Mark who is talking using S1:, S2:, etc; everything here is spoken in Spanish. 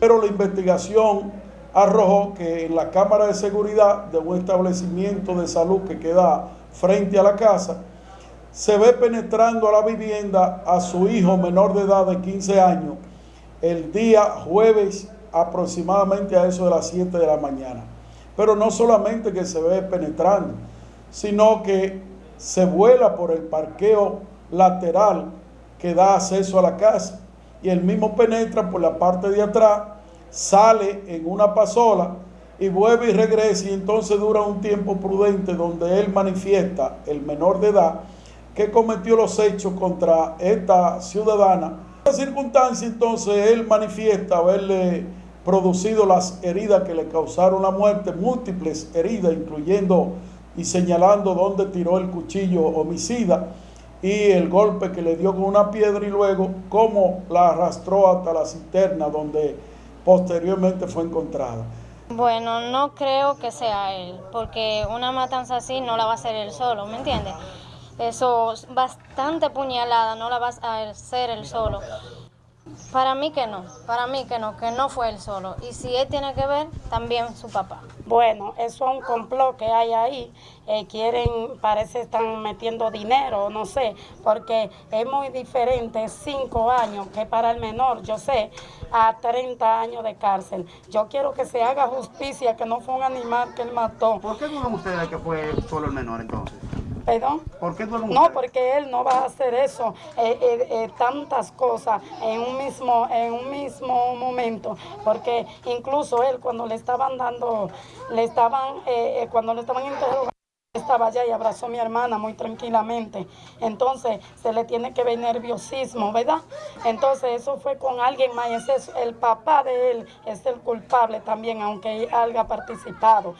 S1: Pero la investigación arrojó que en la cámara de seguridad de un establecimiento de salud que queda frente a la casa, se ve penetrando a la vivienda a su hijo menor de edad de 15 años el día jueves aproximadamente a eso de las 7 de la mañana. Pero no solamente que se ve penetrando, sino que se vuela por el parqueo lateral que da acceso a la casa y el mismo penetra por la parte de atrás, sale en una pasola y vuelve y regresa y entonces dura un tiempo prudente donde él manifiesta, el menor de edad, que cometió los hechos contra esta ciudadana. En esta circunstancia entonces él manifiesta haberle producido las heridas que le causaron la muerte, múltiples heridas, incluyendo y señalando dónde tiró el cuchillo homicida y el golpe que le dio con una piedra y luego cómo la arrastró hasta la cisterna donde posteriormente fue encontrada.
S2: Bueno, no creo que sea él, porque una matanza así no la va a hacer él solo, ¿me entiendes? Eso, bastante puñalada, no la va a hacer él solo. Para mí que no, para mí que no, que no fue él solo. Y si él tiene que ver, también su papá.
S3: Bueno, eso es un complot que hay ahí. Eh, quieren, parece están metiendo dinero, no sé, porque es muy diferente cinco años que para el menor, yo sé, a 30 años de cárcel. Yo quiero que se haga justicia, que no fue un animal que él mató.
S4: ¿Por qué dudan ustedes que fue solo el menor entonces?
S3: ¿Perdón?
S4: ¿Por qué
S3: No, porque él no va a hacer eso, eh, eh, eh, tantas cosas en un mismo en un mismo momento, porque incluso él cuando le estaban dando, le estaban, cuando le estaban interrogando, estaba allá y abrazó a mi hermana muy tranquilamente. Entonces se le tiene que ver nerviosismo, ¿verdad? Entonces eso fue con alguien más. Ese es el papá de él es el culpable también, aunque haya participado.